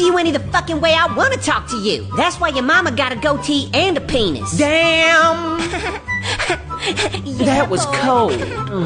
to you any the fucking way I want to talk to you. That's why your mama got a goatee and a penis. Damn! that was cold.